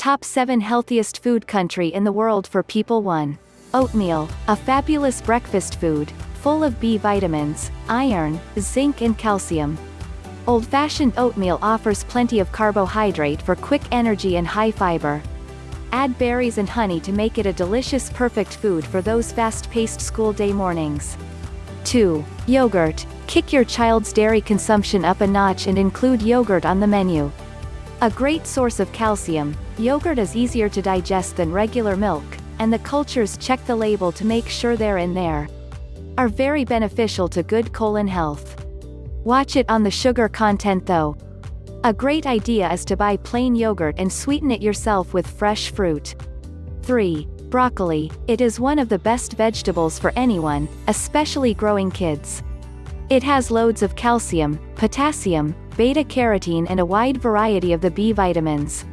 Top 7 Healthiest Food Country in the World for People 1. Oatmeal, a fabulous breakfast food, full of B vitamins, iron, zinc and calcium. Old-fashioned oatmeal offers plenty of carbohydrate for quick energy and high fiber. Add berries and honey to make it a delicious perfect food for those fast-paced school day mornings. 2. Yogurt. Kick your child's dairy consumption up a notch and include yogurt on the menu. A great source of calcium, yogurt is easier to digest than regular milk, and the cultures check the label to make sure they're in there. Are very beneficial to good colon health. Watch it on the sugar content though. A great idea is to buy plain yogurt and sweeten it yourself with fresh fruit. 3. Broccoli. It is one of the best vegetables for anyone, especially growing kids. It has loads of calcium, potassium, beta-carotene and a wide variety of the B vitamins.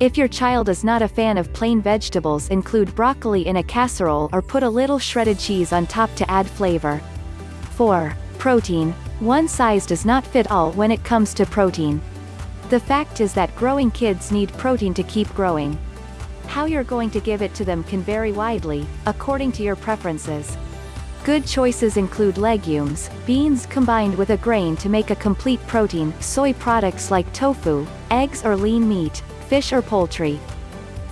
If your child is not a fan of plain vegetables include broccoli in a casserole or put a little shredded cheese on top to add flavor. 4. Protein. One size does not fit all when it comes to protein. The fact is that growing kids need protein to keep growing. How you're going to give it to them can vary widely, according to your preferences. Good choices include legumes, beans combined with a grain to make a complete protein, soy products like tofu, eggs or lean meat, fish or poultry.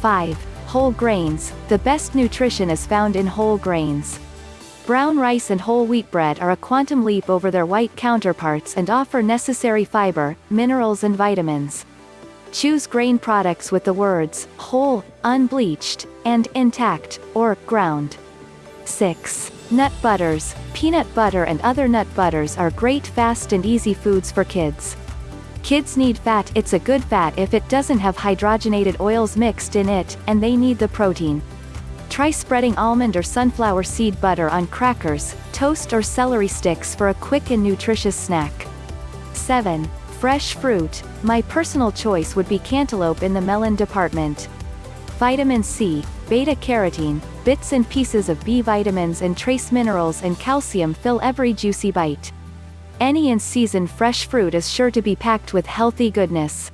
5. Whole grains. The best nutrition is found in whole grains. Brown rice and whole wheat bread are a quantum leap over their white counterparts and offer necessary fiber, minerals and vitamins. Choose grain products with the words, whole, unbleached, and intact, or ground. 6. Nut butters, peanut butter and other nut butters are great fast and easy foods for kids. Kids need fat it's a good fat if it doesn't have hydrogenated oils mixed in it, and they need the protein. Try spreading almond or sunflower seed butter on crackers, toast or celery sticks for a quick and nutritious snack. 7. Fresh fruit, my personal choice would be cantaloupe in the melon department. Vitamin C, beta-carotene, bits and pieces of B vitamins and trace minerals and calcium fill every juicy bite. Any in-season fresh fruit is sure to be packed with healthy goodness.